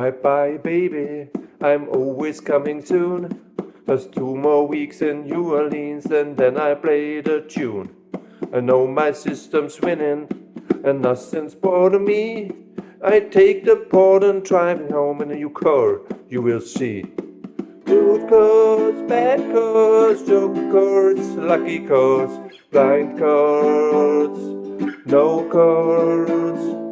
Bye bye, baby. I'm always coming soon. Just two more weeks in New Orleans, and then I play the tune. I know my system's winning, and nothing's bothering me. I take the port and drive home in a new car, you will see. Good cards, bad cards, joker cards, lucky cards, blind cards, no cards.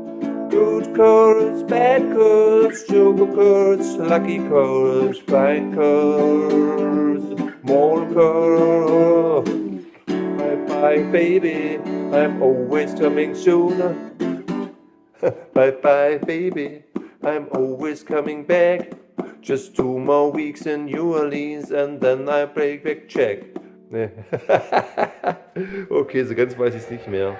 Good cards, bad cards, joker cards, lucky cards, blind cards, more cards. Bye bye, baby, I'm always coming sooner. bye bye, baby, I'm always coming back. Just two more weeks in New Orleans and then I break back check. okay, so ganz weiß ich es nicht mehr.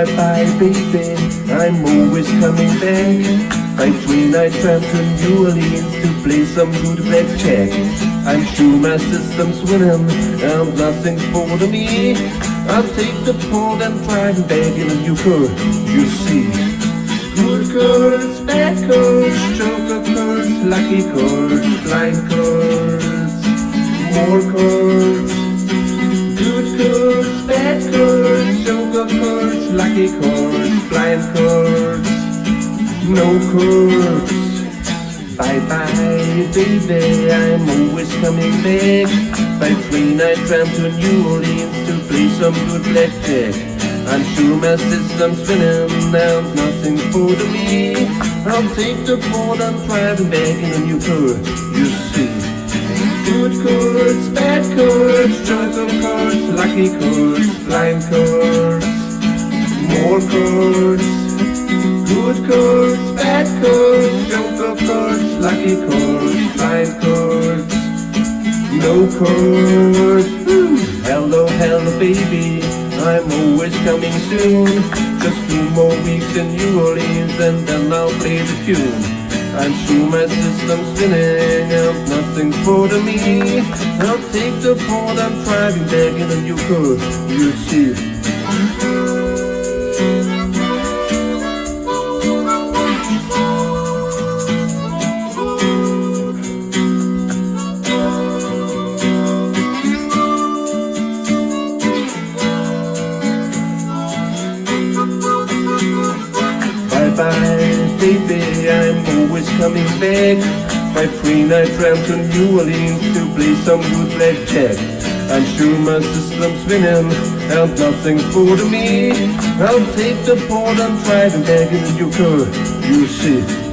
Bye bye baby, I'm always coming back. I'm three-night tramp to New Orleans to play some good blackjack I'm sure my system's winning. And nothing's bothering me. I'll take the port and drive back in a new car, you see Good cards, bad cards, joker cards, lucky cards, blind cards More cards Good cards, bad cards, joker cards, lucky cards, blind cards, no cards. Bye bye, baby, I'm always coming back. By three night tramp to New Orleans to play some good blackjack. I'm sure my system's spinning and nothing for me. I'll take the board and driving back in a new car, you see. Good cards, bad cards, joker cards, lucky cards, blind cards, cards, blind cards, no cards. Hello, hello baby, I'm always coming soon. Just two more weeks in New Orleans and then I'll play the tune. I'm sure my system's spinning and nothing's bothering me I'll take the port, I'm driving back in a new car, you see Always coming back. My three-night tramp to New Orleans to play some good blackjack I'm sure my system's winning and nothing's bothering me. I'll take the port and driving back in the new car, you see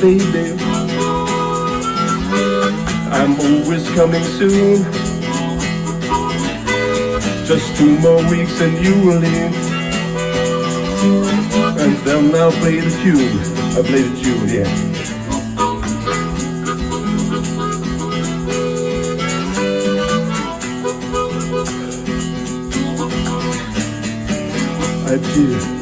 baby I'm always coming soon. Just two more weeks and you will leave And then I'll play the tune. I'll play the tune, yeah. Adieu